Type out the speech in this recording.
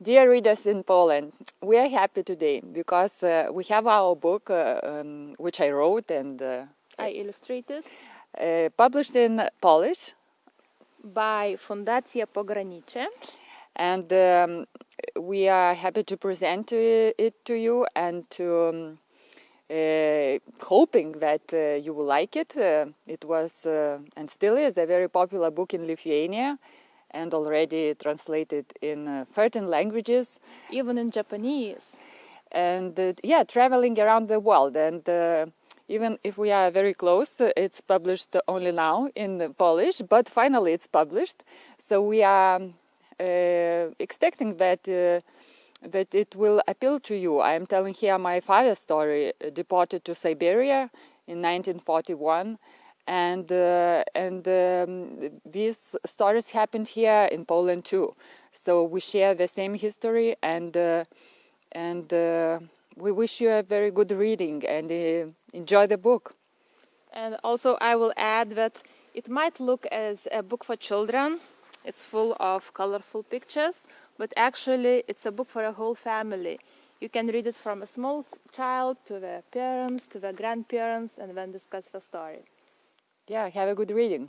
Dear readers in Poland, we are happy today because uh, we have our book, uh, um, which I wrote and uh, I illustrated uh, published in Polish, by Fundacja Pogranicze. and um, we are happy to present it to you and to um, uh, hoping that uh, you will like it. Uh, it was uh, and still is a very popular book in Lithuania and already translated in uh, 13 languages. even in Japanese. and uh, yeah traveling around the world and uh, even if we are very close uh, it's published only now in polish but finally it's published so we are uh, expecting that uh, that it will appeal to you i am telling here my father's story uh, deported to siberia in 1941 and uh, and um, these stories happened here in poland too so we share the same history and uh, and uh, we wish you a very good reading and uh, enjoy the book. And also, I will add that it might look as a book for children. It's full of colorful pictures, but actually, it's a book for a whole family. You can read it from a small child to the parents, to the grandparents, and then discuss the story. Yeah, have a good reading.